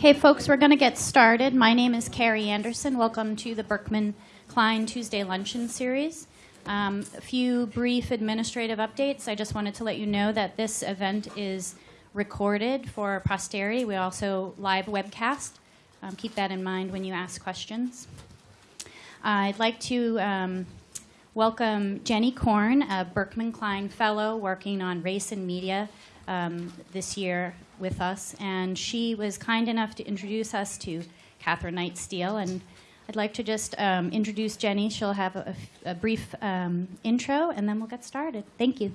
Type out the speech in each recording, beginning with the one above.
Okay, folks, we're going to get started. My name is Carrie Anderson. Welcome to the Berkman Klein Tuesday Luncheon Series. Um, a few brief administrative updates. I just wanted to let you know that this event is recorded for posterity. We also live webcast. Um, keep that in mind when you ask questions. Uh, I'd like to um, welcome Jenny Korn, a Berkman Klein Fellow working on race and media um, this year with us, and she was kind enough to introduce us to Catherine Knight Steele. And I'd like to just um, introduce Jenny. She'll have a, a brief um, intro, and then we'll get started. Thank you.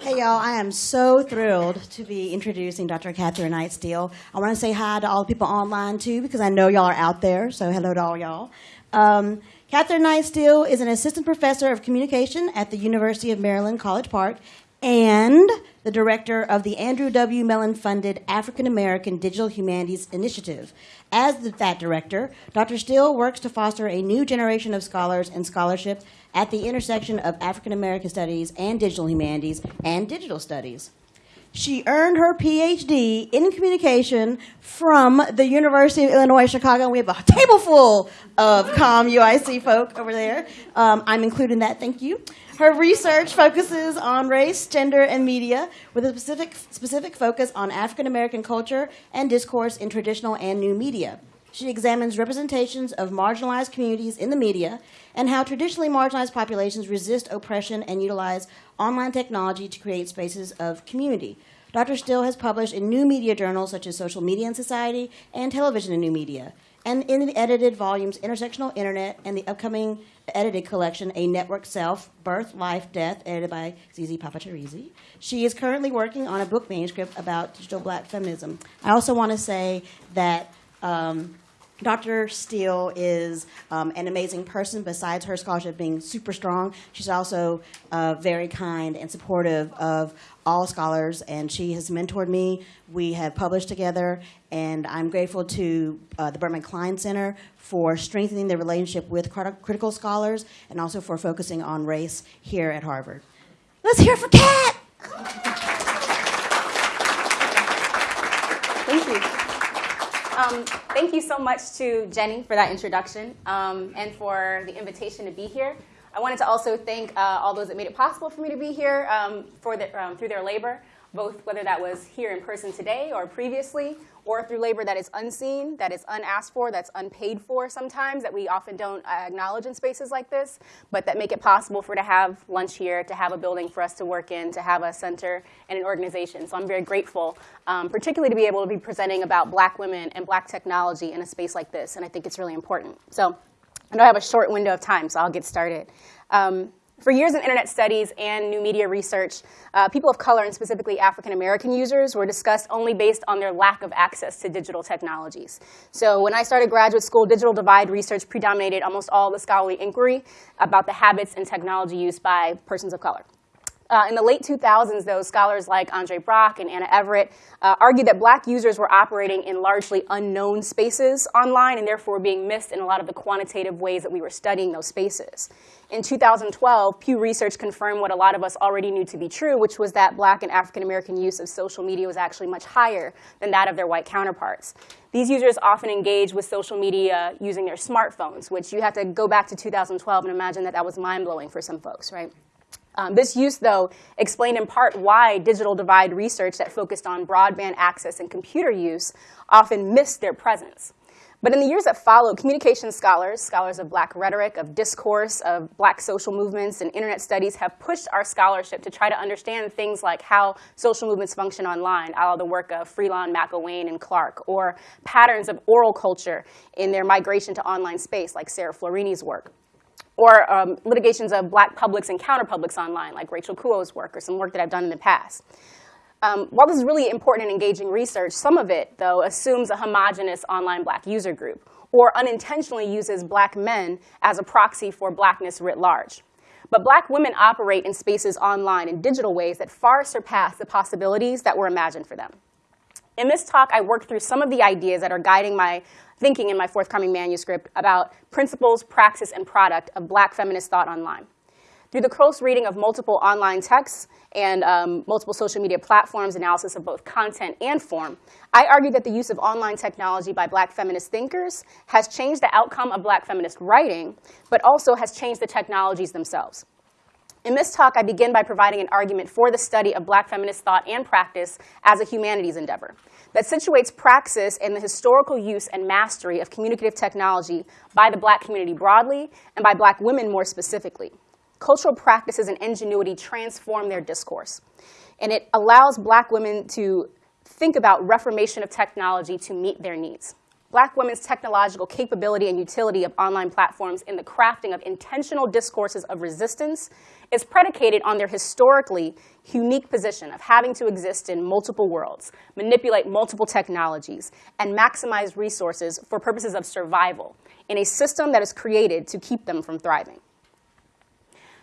Hey y'all, I am so thrilled to be introducing Dr. Catherine Knight Steele. I want to say hi to all the people online too, because I know y'all are out there, so hello to all y'all. Um, Catherine Knight Steele is an assistant professor of communication at the University of Maryland, College Park, and the director of the Andrew W. Mellon funded African American Digital Humanities Initiative. As the, that director, Dr. Steele works to foster a new generation of scholars and scholarship at the intersection of African American studies and digital humanities and digital studies. She earned her PhD in communication from the University of Illinois Chicago. We have a table full of COM UIC folk over there. Um, I'm including that, thank you. Her research focuses on race, gender, and media with a specific, specific focus on African American culture and discourse in traditional and new media. She examines representations of marginalized communities in the media and how traditionally marginalized populations resist oppression and utilize online technology to create spaces of community. Dr. Steele has published in new media journals such as Social Media and Society and Television and New Media, and in the edited volumes Intersectional Internet and the upcoming edited collection, A Network Self, Birth, Life, Death, edited by Zizi Papacharissi. She is currently working on a book manuscript about digital black feminism. I also want to say that um, Dr. Steele is um, an amazing person. Besides her scholarship being super strong, she's also uh, very kind and supportive of all scholars, and she has mentored me. We have published together, and I'm grateful to uh, the Berkman Klein Center for strengthening the relationship with critical scholars and also for focusing on race here at Harvard. Let's hear for Kat! Thank you. Um, thank you so much to Jenny for that introduction um, and for the invitation to be here. I wanted to also thank uh, all those that made it possible for me to be here um, for the, um, through their labor, both whether that was here in person today or previously, or through labor that is unseen, that is unasked for, that's unpaid for sometimes, that we often don't uh, acknowledge in spaces like this, but that make it possible for to have lunch here, to have a building for us to work in, to have a center and an organization. So I'm very grateful, um, particularly to be able to be presenting about black women and black technology in a space like this, and I think it's really important. So I know I have a short window of time, so I'll get started. Um, for years in internet studies and new media research, uh, people of color, and specifically African American users, were discussed only based on their lack of access to digital technologies. So when I started graduate school, digital divide research predominated almost all the scholarly inquiry about the habits and technology used by persons of color. Uh, in the late 2000s, though, scholars like Andre Brock and Anna Everett uh, argued that black users were operating in largely unknown spaces online and therefore being missed in a lot of the quantitative ways that we were studying those spaces. In 2012, Pew Research confirmed what a lot of us already knew to be true, which was that black and African American use of social media was actually much higher than that of their white counterparts. These users often engage with social media using their smartphones, which you have to go back to 2012 and imagine that that was mind-blowing for some folks, right? Um, this use, though, explained in part why digital divide research that focused on broadband access and computer use often missed their presence. But in the years that followed, communication scholars, scholars of black rhetoric, of discourse, of black social movements, and internet studies have pushed our scholarship to try to understand things like how social movements function online, of the work of Freelon, McIlwain, and Clark, or patterns of oral culture in their migration to online space, like Sarah Florini's work or um, litigations of black publics and counterpublics online, like Rachel Kuo's work or some work that I've done in the past. Um, while this is really important and engaging research, some of it, though, assumes a homogenous online black user group or unintentionally uses black men as a proxy for blackness writ large. But black women operate in spaces online in digital ways that far surpass the possibilities that were imagined for them. In this talk, I worked through some of the ideas that are guiding my thinking in my forthcoming manuscript about principles, praxis, and product of black feminist thought online. Through the close reading of multiple online texts and um, multiple social media platforms, analysis of both content and form, I argue that the use of online technology by black feminist thinkers has changed the outcome of black feminist writing, but also has changed the technologies themselves. In this talk, I begin by providing an argument for the study of black feminist thought and practice as a humanities endeavor that situates praxis in the historical use and mastery of communicative technology by the black community broadly and by black women more specifically. Cultural practices and ingenuity transform their discourse. And it allows black women to think about reformation of technology to meet their needs black women's technological capability and utility of online platforms in the crafting of intentional discourses of resistance is predicated on their historically unique position of having to exist in multiple worlds, manipulate multiple technologies, and maximize resources for purposes of survival in a system that is created to keep them from thriving.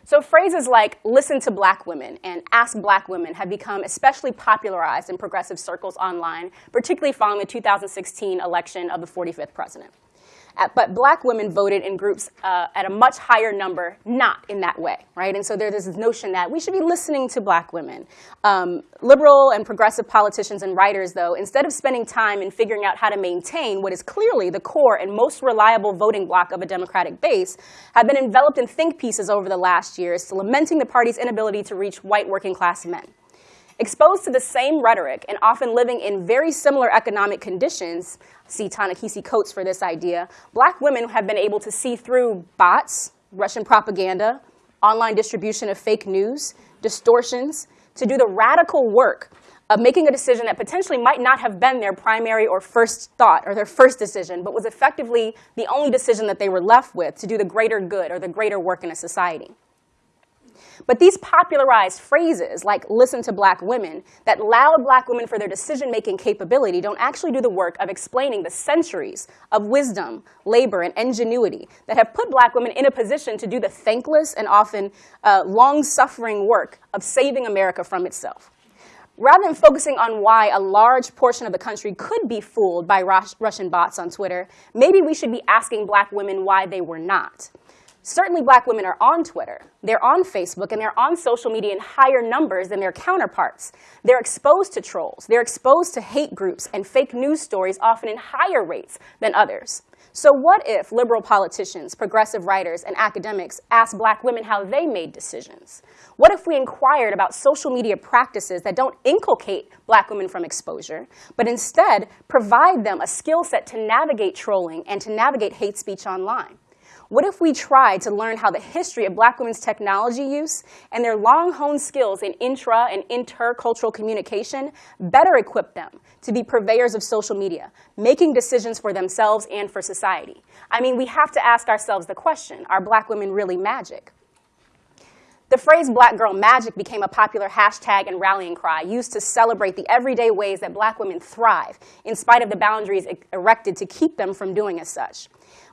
So phrases like listen to black women and ask black women have become especially popularized in progressive circles online, particularly following the 2016 election of the 45th president but black women voted in groups uh, at a much higher number, not in that way, right? And so there's this notion that we should be listening to black women. Um, liberal and progressive politicians and writers, though, instead of spending time in figuring out how to maintain what is clearly the core and most reliable voting bloc of a Democratic base, have been enveloped in think pieces over the last years, lamenting the party's inability to reach white working class men. Exposed to the same rhetoric and often living in very similar economic conditions, see Ta-Nehisi Coates for this idea, black women have been able to see through bots, Russian propaganda, online distribution of fake news, distortions, to do the radical work of making a decision that potentially might not have been their primary or first thought or their first decision, but was effectively the only decision that they were left with to do the greater good or the greater work in a society. But these popularized phrases, like listen to black women, that laud black women for their decision-making capability don't actually do the work of explaining the centuries of wisdom, labor, and ingenuity that have put black women in a position to do the thankless and often uh, long-suffering work of saving America from itself. Rather than focusing on why a large portion of the country could be fooled by Russian bots on Twitter, maybe we should be asking black women why they were not. Certainly black women are on Twitter, they're on Facebook, and they're on social media in higher numbers than their counterparts. They're exposed to trolls, they're exposed to hate groups and fake news stories often in higher rates than others. So what if liberal politicians, progressive writers, and academics asked black women how they made decisions? What if we inquired about social media practices that don't inculcate black women from exposure, but instead provide them a skill set to navigate trolling and to navigate hate speech online? What if we tried to learn how the history of black women's technology use and their long-honed skills in intra and intercultural communication better equip them to be purveyors of social media, making decisions for themselves and for society? I mean, we have to ask ourselves the question, are black women really magic? The phrase black girl magic became a popular hashtag and rallying cry used to celebrate the everyday ways that black women thrive in spite of the boundaries erected to keep them from doing as such.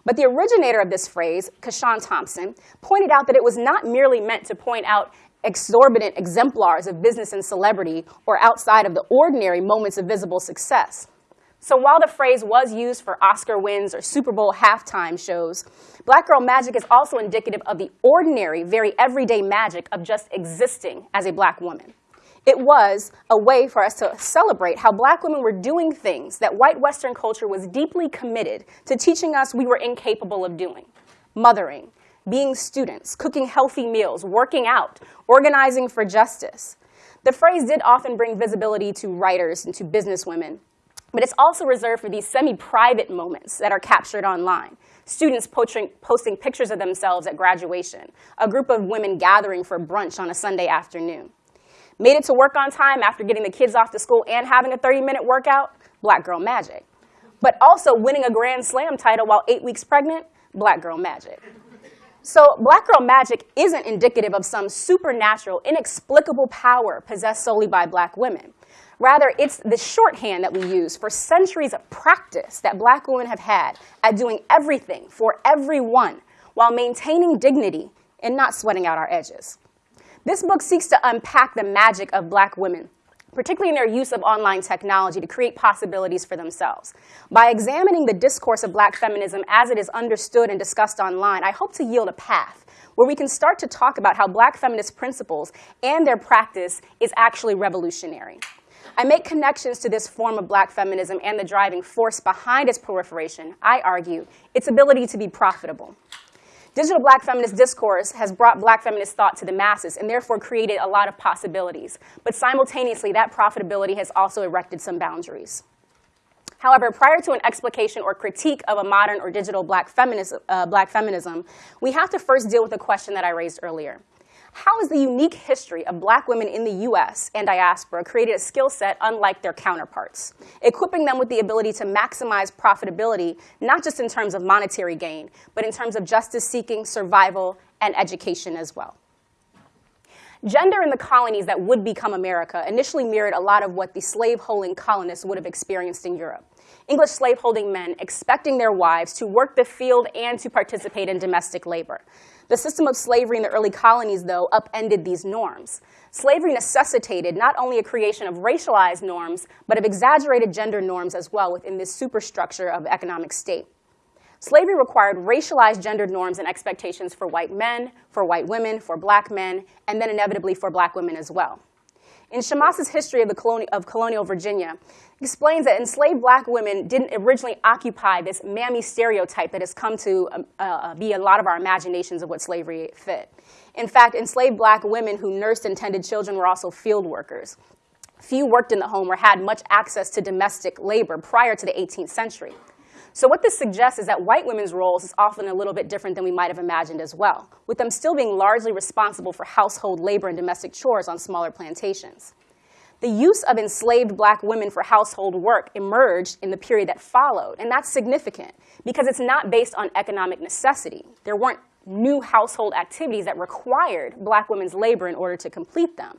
But the originator of this phrase, CaShawn Thompson, pointed out that it was not merely meant to point out exorbitant exemplars of business and celebrity or outside of the ordinary moments of visible success. So while the phrase was used for Oscar wins or Super Bowl halftime shows, Black Girl Magic is also indicative of the ordinary, very everyday magic of just existing as a black woman. It was a way for us to celebrate how black women were doing things that white Western culture was deeply committed to teaching us we were incapable of doing. Mothering, being students, cooking healthy meals, working out, organizing for justice. The phrase did often bring visibility to writers and to businesswomen, but it's also reserved for these semi-private moments that are captured online. Students posting, posting pictures of themselves at graduation, a group of women gathering for brunch on a Sunday afternoon. Made it to work on time after getting the kids off to school and having a 30-minute workout, black girl magic. But also winning a Grand Slam title while eight weeks pregnant, black girl magic. So black girl magic isn't indicative of some supernatural, inexplicable power possessed solely by black women. Rather, it's the shorthand that we use for centuries of practice that black women have had at doing everything for everyone while maintaining dignity and not sweating out our edges. This book seeks to unpack the magic of black women particularly in their use of online technology to create possibilities for themselves. By examining the discourse of black feminism as it is understood and discussed online, I hope to yield a path where we can start to talk about how black feminist principles and their practice is actually revolutionary. I make connections to this form of black feminism and the driving force behind its proliferation, I argue, its ability to be profitable. Digital black feminist discourse has brought black feminist thought to the masses and therefore created a lot of possibilities. But simultaneously, that profitability has also erected some boundaries. However, prior to an explication or critique of a modern or digital black feminism, uh, black feminism, we have to first deal with the question that I raised earlier. How has the unique history of black women in the US and diaspora created a skill set unlike their counterparts, equipping them with the ability to maximize profitability, not just in terms of monetary gain, but in terms of justice seeking, survival, and education as well? Gender in the colonies that would become America initially mirrored a lot of what the slave-holding colonists would have experienced in Europe. English slaveholding men expecting their wives to work the field and to participate in domestic labor. The system of slavery in the early colonies, though, upended these norms. Slavery necessitated not only a creation of racialized norms, but of exaggerated gender norms as well within this superstructure of economic state. Slavery required racialized gendered norms and expectations for white men, for white women, for black men, and then inevitably for black women as well. In Shamas's History of, the coloni of Colonial Virginia, explains that enslaved black women didn't originally occupy this mammy stereotype that has come to um, uh, be a lot of our imaginations of what slavery fit. In fact, enslaved black women who nursed and tended children were also field workers. Few worked in the home or had much access to domestic labor prior to the 18th century. So what this suggests is that white women's roles is often a little bit different than we might have imagined as well, with them still being largely responsible for household labor and domestic chores on smaller plantations. The use of enslaved black women for household work emerged in the period that followed, and that's significant because it's not based on economic necessity. There weren't new household activities that required black women's labor in order to complete them.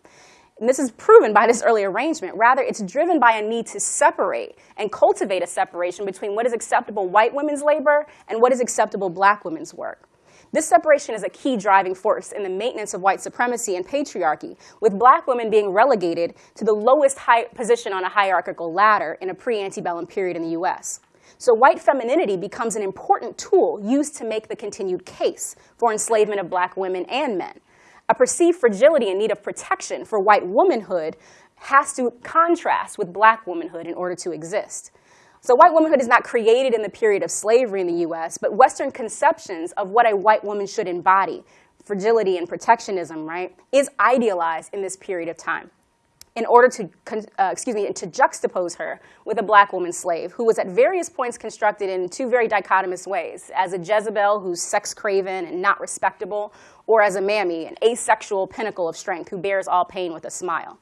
And this is proven by this early arrangement. Rather, it's driven by a need to separate and cultivate a separation between what is acceptable white women's labor and what is acceptable black women's work. This separation is a key driving force in the maintenance of white supremacy and patriarchy, with black women being relegated to the lowest position on a hierarchical ladder in a pre-antebellum period in the US. So white femininity becomes an important tool used to make the continued case for enslavement of black women and men. A perceived fragility and need of protection for white womanhood has to contrast with black womanhood in order to exist. So white womanhood is not created in the period of slavery in the US, but Western conceptions of what a white woman should embody, fragility and protectionism, right, is idealized in this period of time in order to, uh, excuse me, to juxtapose her with a black woman slave who was at various points constructed in two very dichotomous ways, as a Jezebel who's sex-craven and not respectable, or as a mammy, an asexual pinnacle of strength who bears all pain with a smile.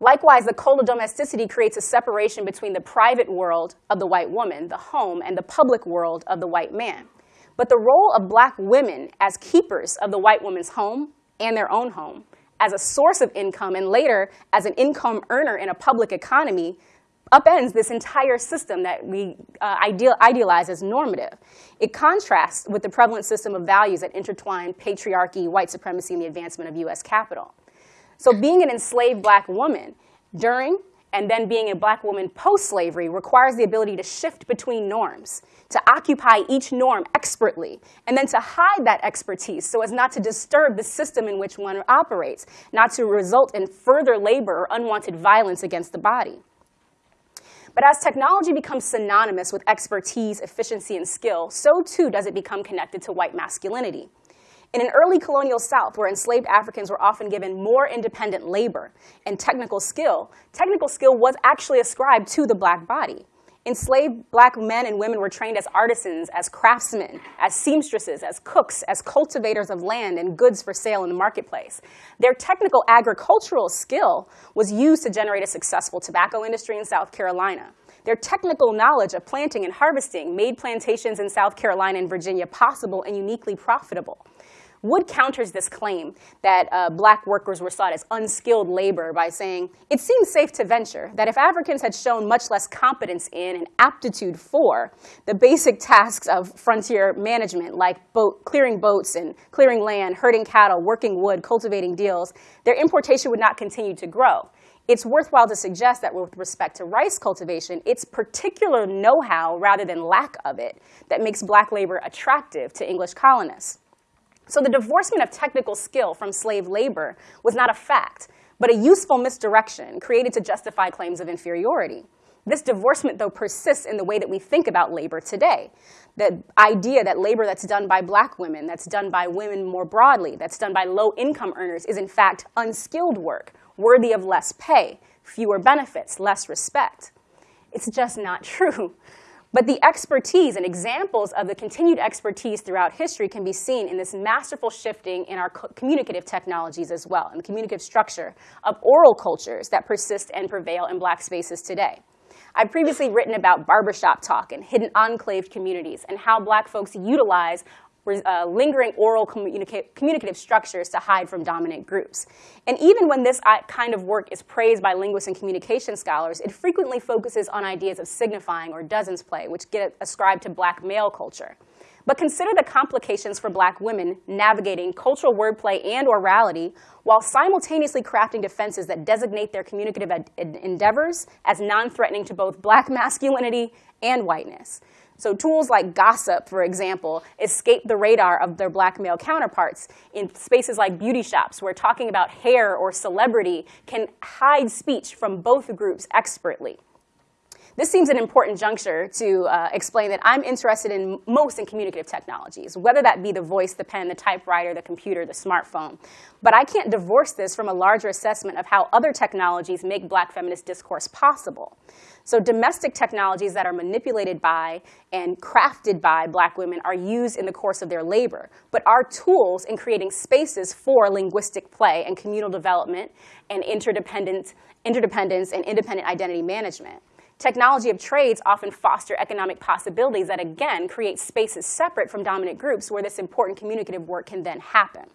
Likewise, the cult of domesticity creates a separation between the private world of the white woman, the home, and the public world of the white man. But the role of black women as keepers of the white woman's home and their own home, as a source of income, and later as an income earner in a public economy, upends this entire system that we uh, ideal, idealize as normative. It contrasts with the prevalent system of values that intertwine patriarchy, white supremacy, and the advancement of US capital. So being an enslaved black woman during and then being a black woman post-slavery requires the ability to shift between norms, to occupy each norm expertly, and then to hide that expertise so as not to disturb the system in which one operates, not to result in further labor or unwanted violence against the body. But as technology becomes synonymous with expertise, efficiency, and skill, so too does it become connected to white masculinity. In an early colonial South where enslaved Africans were often given more independent labor and technical skill, technical skill was actually ascribed to the black body. Enslaved black men and women were trained as artisans, as craftsmen, as seamstresses, as cooks, as cultivators of land and goods for sale in the marketplace. Their technical agricultural skill was used to generate a successful tobacco industry in South Carolina. Their technical knowledge of planting and harvesting made plantations in South Carolina and Virginia possible and uniquely profitable. Wood counters this claim that uh, black workers were sought as unskilled labor by saying, it seems safe to venture that if Africans had shown much less competence in and aptitude for the basic tasks of frontier management, like boat, clearing boats and clearing land, herding cattle, working wood, cultivating deals, their importation would not continue to grow. It's worthwhile to suggest that with respect to rice cultivation, it's particular know-how rather than lack of it that makes black labor attractive to English colonists. So the divorcement of technical skill from slave labor was not a fact, but a useful misdirection created to justify claims of inferiority. This divorcement, though, persists in the way that we think about labor today. The idea that labor that's done by black women, that's done by women more broadly, that's done by low income earners is in fact unskilled work, worthy of less pay, fewer benefits, less respect. It's just not true. But the expertise and examples of the continued expertise throughout history can be seen in this masterful shifting in our communicative technologies as well, and the communicative structure of oral cultures that persist and prevail in black spaces today. I've previously written about barbershop talk and hidden enclave communities and how black folks utilize uh, lingering oral communica communicative structures to hide from dominant groups. And even when this uh, kind of work is praised by linguists and communication scholars, it frequently focuses on ideas of signifying or dozens play, which get ascribed to black male culture. But consider the complications for black women navigating cultural wordplay and orality while simultaneously crafting defenses that designate their communicative endeavors as non-threatening to both black masculinity and whiteness. So tools like gossip, for example, escape the radar of their black male counterparts in spaces like beauty shops where talking about hair or celebrity can hide speech from both groups expertly. This seems an important juncture to uh, explain that I'm interested in most in communicative technologies, whether that be the voice, the pen, the typewriter, the computer, the smartphone. But I can't divorce this from a larger assessment of how other technologies make black feminist discourse possible. So domestic technologies that are manipulated by and crafted by black women are used in the course of their labor, but are tools in creating spaces for linguistic play and communal development and interdependence, interdependence and independent identity management. Technology of trades often foster economic possibilities that, again, create spaces separate from dominant groups where this important communicative work can then happen.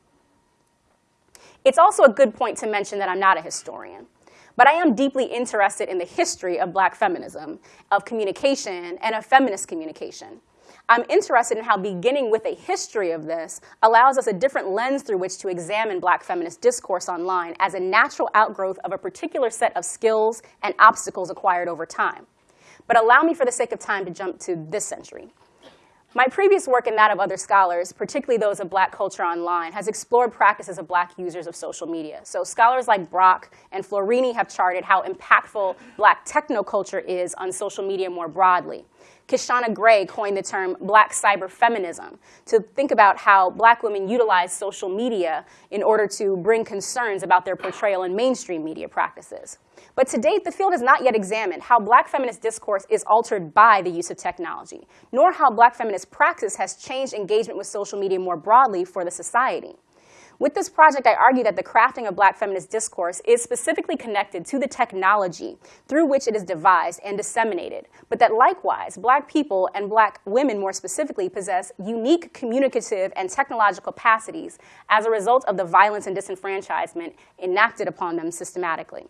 It's also a good point to mention that I'm not a historian. But I am deeply interested in the history of black feminism, of communication, and of feminist communication. I'm interested in how beginning with a history of this allows us a different lens through which to examine black feminist discourse online as a natural outgrowth of a particular set of skills and obstacles acquired over time. But allow me, for the sake of time, to jump to this century. My previous work and that of other scholars, particularly those of black culture online, has explored practices of black users of social media. So scholars like Brock and Florini have charted how impactful black technoculture is on social media more broadly. Kishonna Gray coined the term black cyber feminism to think about how black women utilize social media in order to bring concerns about their portrayal in mainstream media practices. But to date, the field has not yet examined how black feminist discourse is altered by the use of technology, nor how black feminist praxis has changed engagement with social media more broadly for the society. With this project, I argue that the crafting of black feminist discourse is specifically connected to the technology through which it is devised and disseminated, but that likewise, black people and black women more specifically possess unique communicative and technological capacities as a result of the violence and disenfranchisement enacted upon them systematically.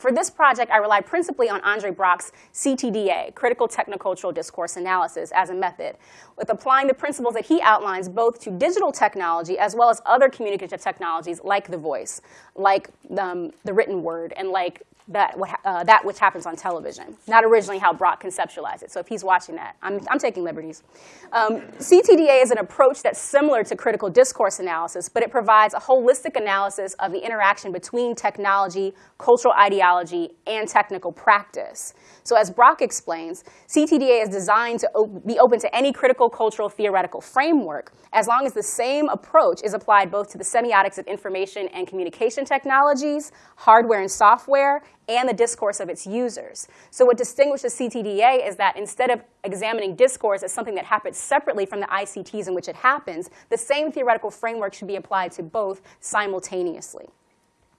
For this project, I rely principally on Andre Brock's CTDA, Critical Technocultural Discourse Analysis, as a method, with applying the principles that he outlines both to digital technology as well as other communicative technologies like the voice, like um, the written word, and like that, uh, that which happens on television, not originally how Brock conceptualized it. So if he's watching that, I'm, I'm taking liberties. Um, CTDA is an approach that's similar to critical discourse analysis, but it provides a holistic analysis of the interaction between technology, cultural ideology, and technical practice. So as Brock explains, CTDA is designed to be open to any critical cultural theoretical framework as long as the same approach is applied both to the semiotics of information and communication technologies, hardware and software, and the discourse of its users. So what distinguishes CTDA is that instead of examining discourse as something that happens separately from the ICTs in which it happens, the same theoretical framework should be applied to both simultaneously.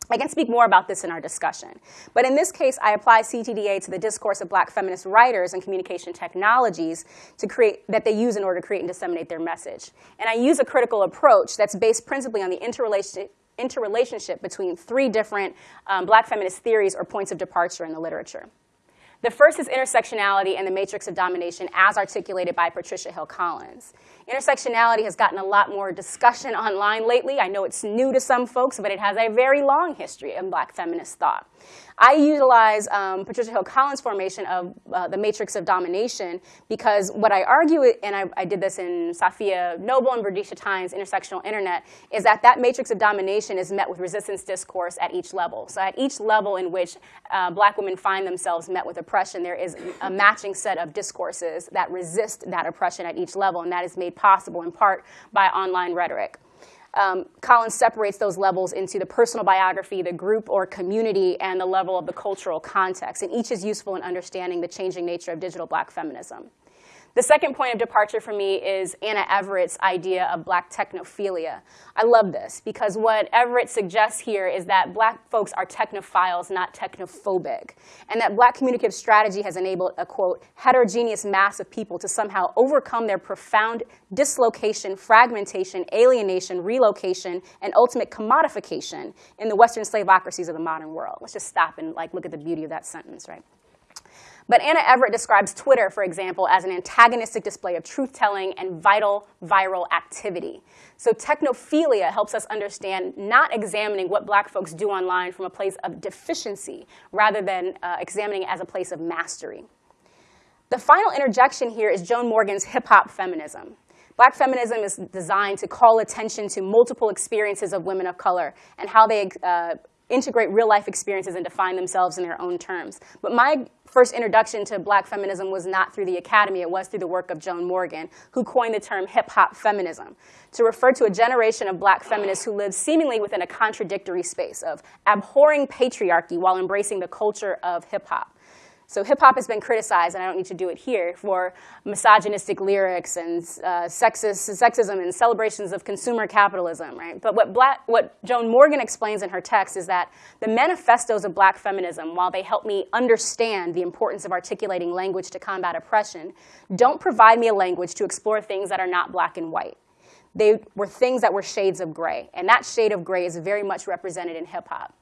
I can speak more about this in our discussion. But in this case, I apply CTDA to the discourse of black feminist writers and communication technologies to create, that they use in order to create and disseminate their message. And I use a critical approach that's based principally on the interrelation, interrelationship between three different um, black feminist theories or points of departure in the literature. The first is intersectionality and the matrix of domination as articulated by Patricia Hill Collins. Intersectionality has gotten a lot more discussion online lately. I know it's new to some folks, but it has a very long history in black feminist thought. I utilize um, Patricia Hill Collins' formation of uh, the matrix of domination because what I argue, and I, I did this in Safiya Noble and Brendesha Tynes' Intersectional Internet, is that that matrix of domination is met with resistance discourse at each level. So at each level in which uh, black women find themselves met with oppression, there is a matching set of discourses that resist that oppression at each level, and that is made possible in part by online rhetoric. Um, Collins separates those levels into the personal biography, the group or community, and the level of the cultural context. And each is useful in understanding the changing nature of digital black feminism. The second point of departure for me is Anna Everett's idea of black technophilia. I love this because what Everett suggests here is that black folks are technophiles, not technophobic, and that black communicative strategy has enabled a, quote, heterogeneous mass of people to somehow overcome their profound dislocation, fragmentation, alienation, relocation, and ultimate commodification in the Western slavocracies of the modern world. Let's just stop and like look at the beauty of that sentence, right? But Anna Everett describes Twitter, for example, as an antagonistic display of truth-telling and vital viral activity. So technophilia helps us understand not examining what black folks do online from a place of deficiency, rather than uh, examining it as a place of mastery. The final interjection here is Joan Morgan's hip-hop feminism. Black feminism is designed to call attention to multiple experiences of women of color and how they uh, integrate real life experiences and define themselves in their own terms. But my first introduction to black feminism was not through the academy, it was through the work of Joan Morgan, who coined the term hip hop feminism to refer to a generation of black feminists who lived seemingly within a contradictory space of abhorring patriarchy while embracing the culture of hip hop. So hip hop has been criticized, and I don't need to do it here, for misogynistic lyrics and uh, sexist, sexism and celebrations of consumer capitalism, right? But what, black, what Joan Morgan explains in her text is that the manifestos of black feminism, while they help me understand the importance of articulating language to combat oppression, don't provide me a language to explore things that are not black and white. They were things that were shades of gray, and that shade of gray is very much represented in hip hop.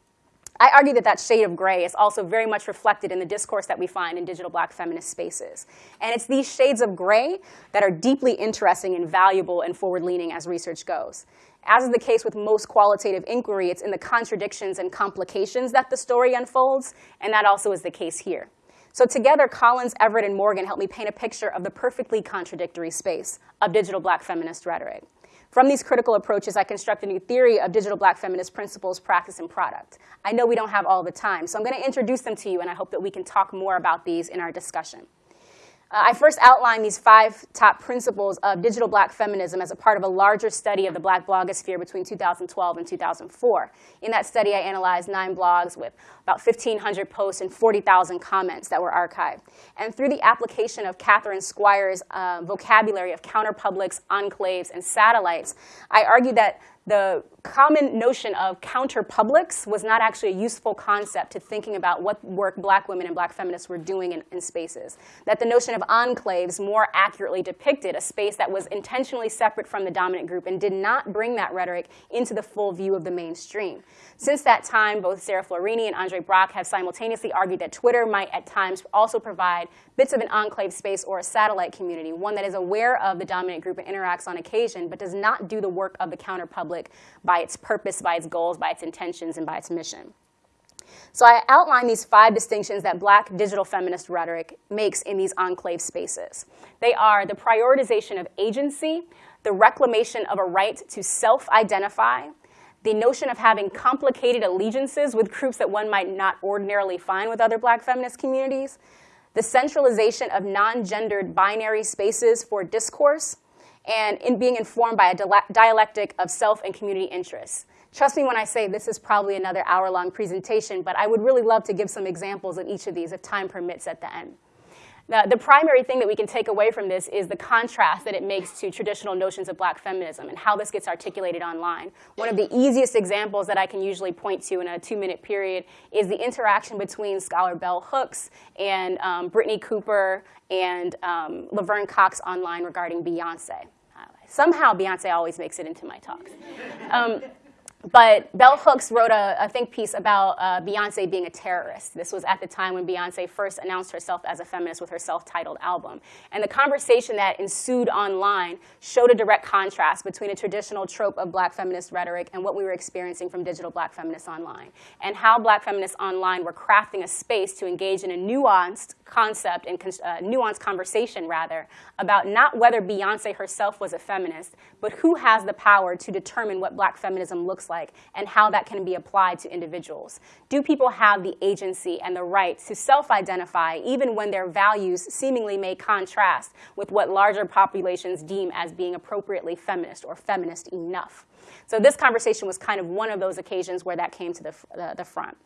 I argue that that shade of gray is also very much reflected in the discourse that we find in digital black feminist spaces. And it's these shades of gray that are deeply interesting and valuable and forward-leaning as research goes. As is the case with most qualitative inquiry, it's in the contradictions and complications that the story unfolds, and that also is the case here. So together, Collins, Everett, and Morgan helped me paint a picture of the perfectly contradictory space of digital black feminist rhetoric. From these critical approaches, I construct a new theory of digital black feminist principles, practice, and product. I know we don't have all the time, so I'm going to introduce them to you, and I hope that we can talk more about these in our discussion. Uh, I first outlined these five top principles of digital black feminism as a part of a larger study of the black blogosphere between 2012 and 2004. In that study, I analyzed nine blogs with about 1,500 posts and 40,000 comments that were archived. And through the application of Catherine Squires' uh, vocabulary of counterpublics, enclaves, and satellites, I argued that the common notion of counterpublics was not actually a useful concept to thinking about what work black women and black feminists were doing in, in, spaces. That the notion of enclaves more accurately depicted a space that was intentionally separate from the dominant group and did not bring that rhetoric into the full view of the mainstream. Since that time, both Sarah Florini and Andre Brock have simultaneously argued that Twitter might at times also provide bits of an enclave space or a satellite community, one that is aware of the dominant group and interacts on occasion, but does not do the work of the counterpublic by its purpose, by its goals, by its intentions, and by its mission. So I outline these five distinctions that black digital feminist rhetoric makes in these enclave spaces. They are the prioritization of agency, the reclamation of a right to self-identify, the notion of having complicated allegiances with groups that one might not ordinarily find with other black feminist communities, the centralization of non-gendered binary spaces for discourse, and in being informed by a dialectic of self and community interests. Trust me when I say this is probably another hour-long presentation, but I would really love to give some examples of each of these if time permits at the end. The, the, primary thing that we can take away from this is the contrast that it makes to traditional notions of black feminism and how this gets articulated online. One of the easiest examples that I can usually point to in a two-minute period is the interaction between scholar Bell Hooks and um, Brittney Cooper and um, Laverne Cox online regarding Beyonce. Uh, somehow Beyonce always makes it into my talks. Um, but Bell Hooks wrote a, a think piece about uh, Beyonce being a terrorist. This was at the time when Beyonce first announced herself as a feminist with her self-titled album. And the conversation that ensued online showed a direct contrast between a traditional trope of black feminist rhetoric and what we were experiencing from digital black feminists online, and how black feminists online were crafting a space to engage in a nuanced concept and uh, nuanced conversation, rather, about not whether Beyonce herself was a feminist, but who has the power to determine what black feminism looks like and how that can be applied to individuals. Do people have the agency and the right to self-identify even when their values seemingly may contrast with what larger populations deem as being appropriately feminist or feminist enough? So this conversation was kind of one of those occasions where that came to the, the, the front.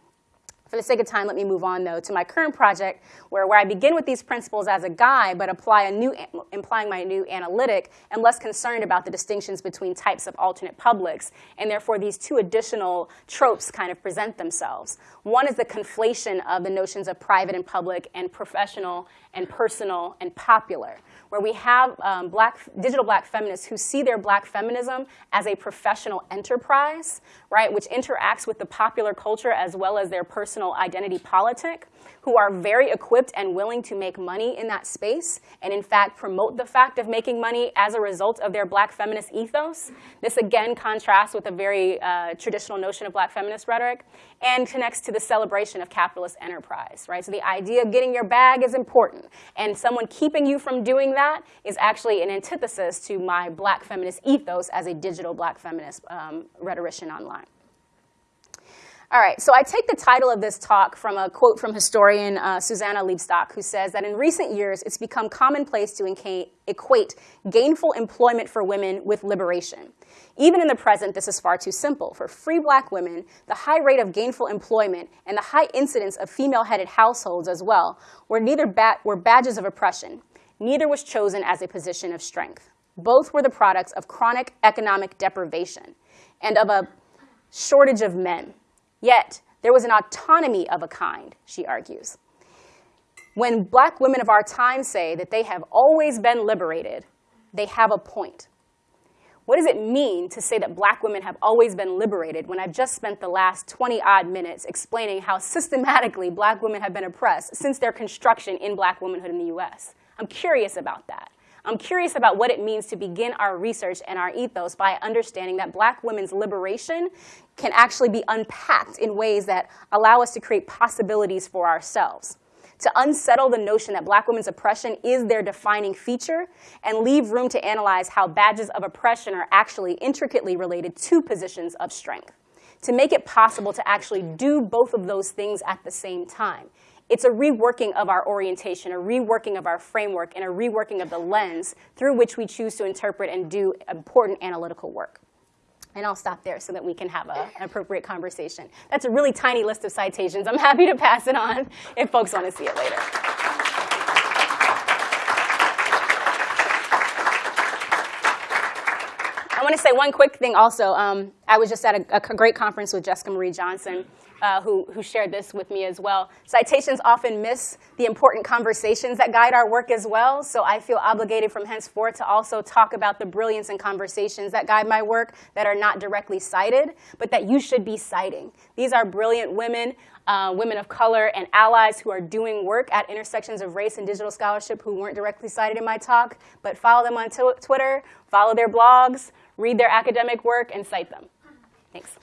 For the sake of time, let me move on, though, to my current project, where, where I begin with these principles as a guide, but apply a new, implying my new analytic, and less concerned about the distinctions between types of alternate publics, and therefore these two additional tropes kind of present themselves. One is the conflation of the notions of private and public, and professional, and personal, and popular where we have um, black, digital black feminists who see their black feminism as a professional enterprise, right, which interacts with the popular culture as well as their personal identity politic, who are very equipped and willing to make money in that space, and in fact promote the fact of making money as a result of their black feminist ethos. This again contrasts with a very uh, traditional notion of black feminist rhetoric and connects to the celebration of capitalist enterprise, right? So the idea of getting your bag is important, and someone keeping you from doing that is actually an antithesis to my black feminist ethos as a digital black feminist um, rhetorician online. All right, so I take the title of this talk from a quote from historian uh, Susanna Lebsock, who says that in recent years, it's become commonplace to equate gainful employment for women with liberation. Even in the present, this is far too simple. For free black women, the high rate of gainful employment and the high incidence of female-headed households as well were, neither ba were badges of oppression. Neither was chosen as a position of strength. Both were the products of chronic economic deprivation and of a shortage of men. Yet, there was an autonomy of a kind, she argues. When black women of our time say that they have always been liberated, they have a point. What does it mean to say that black women have always been liberated when I've just spent the last 20 odd minutes explaining how systematically black women have been oppressed since their construction in black womanhood in the US? I'm curious about that. I'm curious about what it means to begin our research and our ethos by understanding that black women's liberation can actually be unpacked in ways that allow us to create possibilities for ourselves. To unsettle the notion that black women's oppression is their defining feature and leave room to analyze how badges of oppression are actually intricately related to positions of strength. To make it possible to actually do both of those things at the same time it's a reworking of our orientation, a reworking of our framework, and a reworking of the lens through which we choose to interpret and do important analytical work. And I'll stop there so that we can have a, an appropriate conversation. That's a really tiny list of citations. I'm happy to pass it on if folks want to see it later. I want to say one quick thing also. Um, I was just at a, a great conference with Jessica Marie Johnson uh, who, who shared this with me as well. Citations often miss the important conversations that guide our work as well, so I feel obligated from henceforth to also talk about the brilliance and conversations that guide my work that are not directly cited, but that you should be citing. These are brilliant women, uh, women of color, and allies who are doing work at intersections of race and digital scholarship who weren't directly cited in my talk, but follow them on Twitter, follow their blogs, read their academic work, and cite them. Thanks.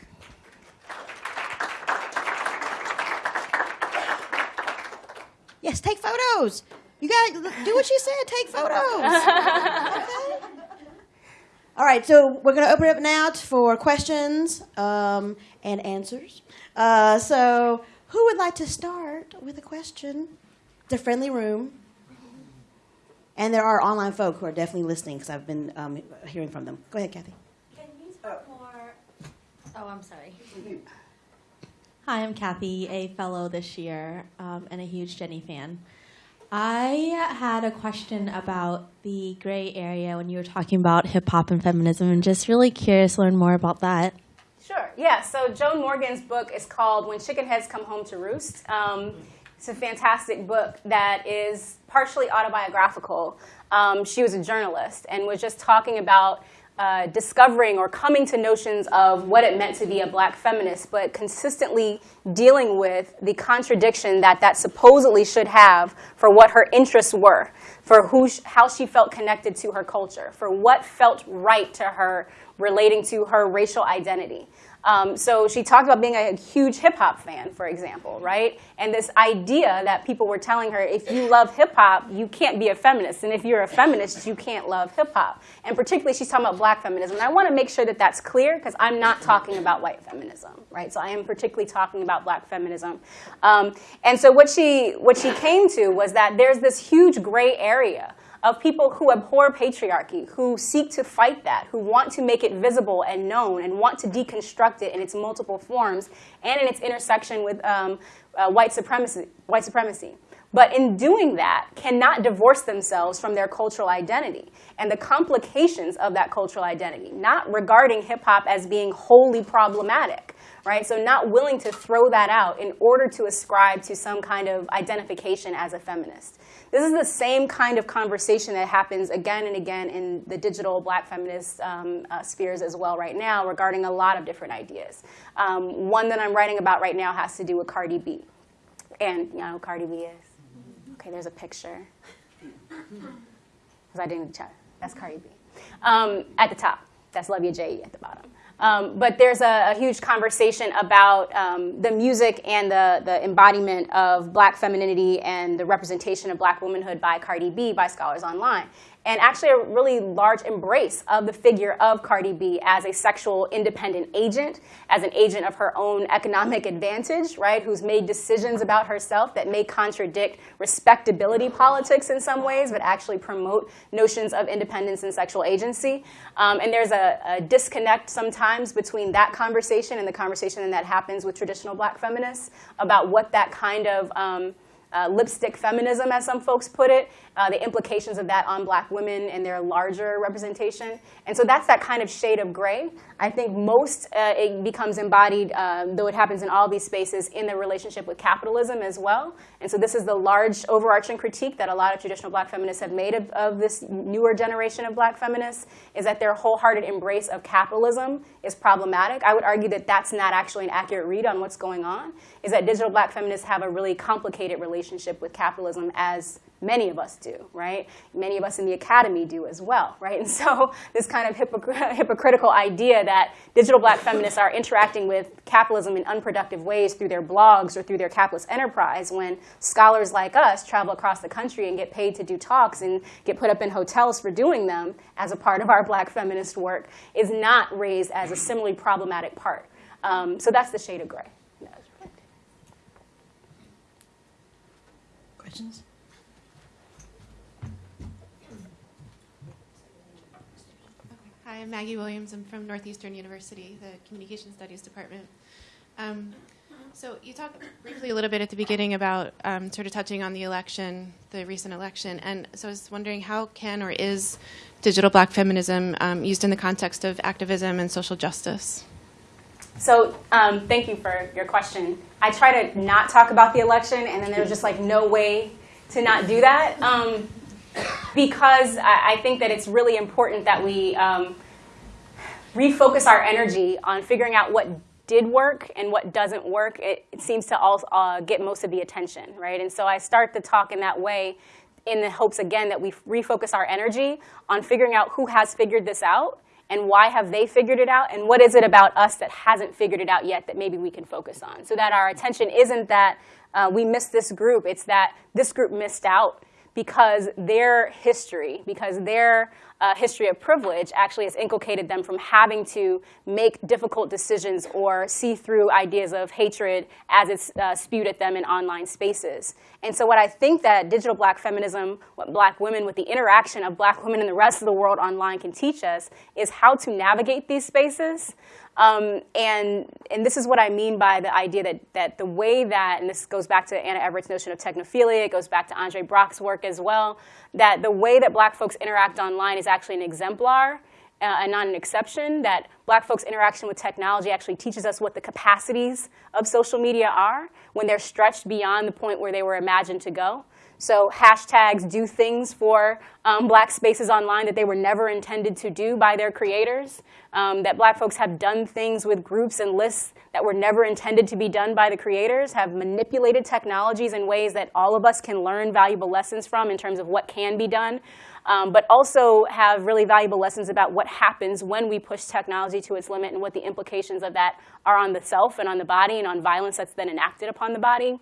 Yes, take photos. You got to do what she said. Take photos. okay. All right, so we're going to open it up now for questions um, and answers. Uh, so, who would like to start with a question? It's a friendly room. And there are online folk who are definitely listening because I've been um, hearing from them. Go ahead, Kathy. Can you talk more? Oh, I'm sorry. Hi, I'm Kathy, a fellow this year um, and a huge Jenny fan. I had a question about the gray area when you were talking about hip hop and feminism, and just really curious to learn more about that. Sure, yeah. So Joan Morgan's book is called When Chicken Heads Come Home to Roost. Um, it's a fantastic book that is partially autobiographical. Um, she was a journalist and was just talking about uh, discovering or coming to notions of what it meant to be a black feminist, but consistently dealing with the contradiction that that supposedly should have for what her interests were, for who sh- how she felt connected to her culture, for what felt right to her relating to her racial identity. Um, so she talked about being a huge hip hop fan, for example, right? And this idea that people were telling her, if you love hip hop, you can't be a feminist. And if you're a feminist, you can't love hip hop. And particularly, she's talking about black feminism. And I want to make sure that that's clear because I'm not talking about white feminism, right? So I am particularly talking about black feminism. Um, and so what she, what she came to was that there's this huge gray area of people who abhor patriarchy, who seek to fight that, who want to make it visible and known, and want to deconstruct it in its multiple forms and in its intersection with um, uh, white supremacy. White supremacy. But in doing that, cannot divorce themselves from their cultural identity and the complications of that cultural identity, not regarding hip hop as being wholly problematic, right? So not willing to throw that out in order to ascribe to some kind of identification as a feminist. This is the same kind of conversation that happens again and again in the digital black feminist um, uh, spheres as well right now regarding a lot of different ideas. Um, one that I'm writing about right now has to do with Cardi B. And you know Cardi B is? Okay, there's a picture. Because I didn't check. That's Cardi B. Um, at the top, that's Love Ya J at the bottom. Um, but there's a, a, huge conversation about um, the music and the, the embodiment of black femininity and the representation of black womanhood by Cardi B by scholars online and actually a really large embrace of the figure of Cardi B as a sexual independent agent, as an agent of her own economic advantage, right, who's made decisions about herself that may contradict respectability politics in some ways, but actually promote notions of independence and sexual agency. Um, and there's a, a, disconnect sometimes between that conversation and the conversation that happens with traditional black feminists about what that kind of um, uh, lipstick feminism, as some folks put it, uh, the implications of that on black women and their larger representation. And so that's that kind of shade of gray. I think most uh, it becomes embodied, uh, though it happens in all these spaces, in the relationship with capitalism as well. And so this is the large overarching critique that a lot of traditional black feminists have made of, of this newer generation of black feminists, is that their wholehearted embrace of capitalism is problematic. I would argue that that's not actually an accurate read on what's going on, is that digital black feminists have a really complicated relationship with capitalism as many of us do, right? Many of us in the academy do as well, right? And so this kind of hypocr hypocritical idea that digital black feminists are interacting with capitalism in unproductive ways through their blogs or through their capitalist enterprise when scholars like us travel across the country and get paid to do talks and get put up in hotels for doing them as a part of our black feminist work is not raised as a similarly problematic part. Um, so that's the shade of gray. Questions? Hi, I'm Maggie Williams. I'm from Northeastern University, the Communication Studies Department. Um, so you talked briefly a little bit at the beginning about um, sort of touching on the election, the recent election, and so I was wondering how can or is digital black feminism um, used in the context of activism and social justice? So um, thank you for your question. I try to not talk about the election, and then there's just like no way to not do that. Because I, I, think that it's really important that we um, refocus our energy on figuring out what did work and what doesn't work. It, it seems to all uh, get most of the attention, right? And so I start the talk in that way in the hopes, again, that we refocus our energy on figuring out who has figured this out and why have they figured it out and what is it about us that hasn't figured it out yet that maybe we can focus on so that our attention isn't that uh, we missed this group, it's that this group missed out because their history, because their uh, history of privilege actually has inculcated them from having to make difficult decisions or see through ideas of hatred as it's uh, spewed at them in online spaces. And so what I think that digital black feminism, what black women, with the interaction of black women and the rest of the world online can teach us is how to navigate these spaces um, and, and this is what I mean by the idea that, that the way that, and this goes back to Anna Everett's notion of technophilia, it goes back to Andre Brock's work as well, that the way that black folks interact online is actually an exemplar uh, and not an exception, that black folks' interaction with technology actually teaches us what the capacities of social media are when they're stretched beyond the point where they were imagined to go. So hashtags do things for um, black spaces online that they were never intended to do by their creators. Um, that black folks have done things with groups and lists that were never intended to be done by the creators, have manipulated technologies in ways that all of us can learn valuable lessons from in terms of what can be done. Um, but also have really valuable lessons about what happens when we push technology to its limit and what the implications of that are on the self and on the body and on violence that's then enacted upon the body.